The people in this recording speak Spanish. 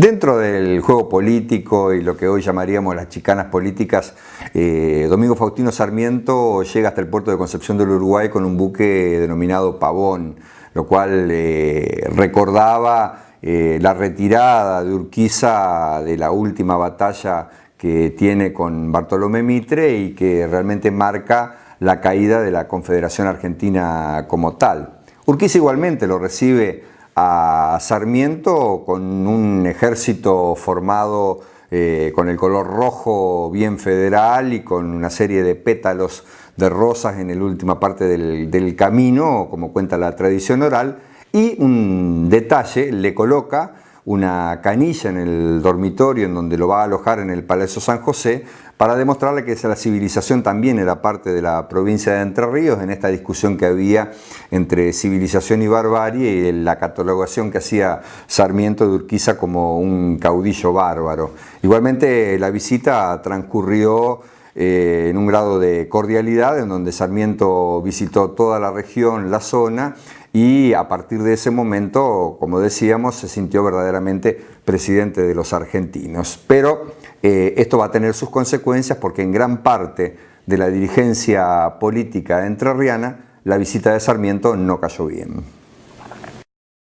Dentro del juego político y lo que hoy llamaríamos las chicanas políticas, eh, Domingo Faustino Sarmiento llega hasta el puerto de Concepción del Uruguay con un buque denominado Pavón, lo cual eh, recordaba eh, la retirada de Urquiza de la última batalla que tiene con Bartolomé Mitre y que realmente marca la caída de la Confederación Argentina como tal. Urquiza igualmente lo recibe a Sarmiento con un ejército formado eh, con el color rojo bien federal y con una serie de pétalos de rosas en la última parte del, del camino, como cuenta la tradición oral, y un detalle, le coloca una canilla en el dormitorio en donde lo va a alojar en el Palacio San José para demostrarle que la civilización también era parte de la provincia de Entre Ríos en esta discusión que había entre civilización y barbarie y la catalogación que hacía Sarmiento de Urquiza como un caudillo bárbaro. Igualmente la visita transcurrió eh, en un grado de cordialidad en donde Sarmiento visitó toda la región, la zona y a partir de ese momento, como decíamos, se sintió verdaderamente presidente de los argentinos. Pero eh, esto va a tener sus consecuencias porque en gran parte de la dirigencia política entrerriana la visita de Sarmiento no cayó bien.